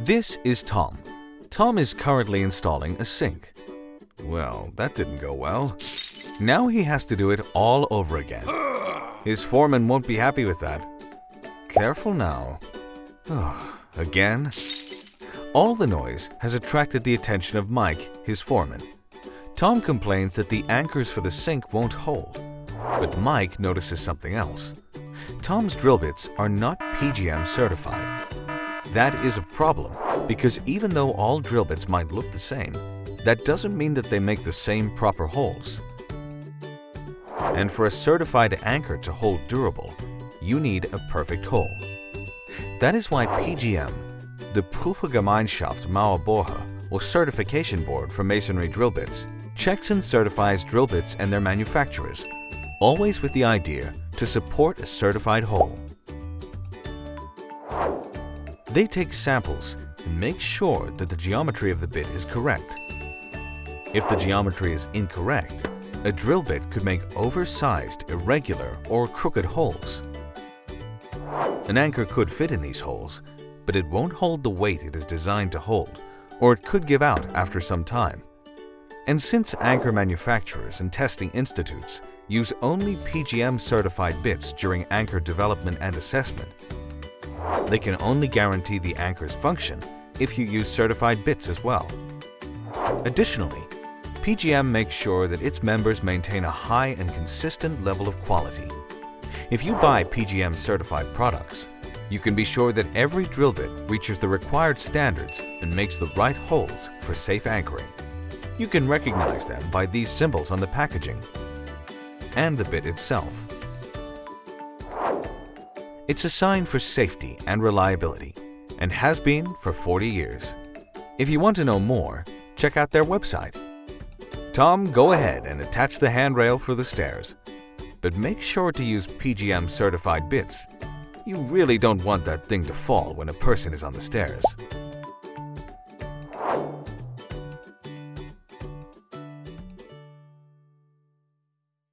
This is Tom. Tom is currently installing a sink. Well, that didn't go well. Now he has to do it all over again. His foreman won't be happy with that. Careful now. again? All the noise has attracted the attention of Mike, his foreman. Tom complains that the anchors for the sink won't hold, but Mike notices something else. Tom's drill bits are not PGM certified. That is a problem because even though all drill bits might look the same, that doesn't mean that they make the same proper holes. And for a certified anchor to hold durable, you need a perfect hole. That is why PGM, the Prüfergemeinschaft Mauerbohrer, or certification board for masonry drill bits, checks and certifies drill bits and their manufacturers, always with the idea to support a certified hole. They take samples and make sure that the geometry of the bit is correct. If the geometry is incorrect, a drill bit could make oversized, irregular, or crooked holes. An anchor could fit in these holes, but it won't hold the weight it is designed to hold, or it could give out after some time. And since anchor manufacturers and testing institutes use only PGM-certified bits during anchor development and assessment, they can only guarantee the anchor's function if you use certified bits as well. Additionally, PGM makes sure that its members maintain a high and consistent level of quality. If you buy PGM certified products, you can be sure that every drill bit reaches the required standards and makes the right holes for safe anchoring. You can recognize them by these symbols on the packaging and the bit itself. It's a sign for safety and reliability and has been for 40 years. If you want to know more, check out their website Tom, go ahead and attach the handrail for the stairs. But make sure to use PGM certified bits. You really don't want that thing to fall when a person is on the stairs.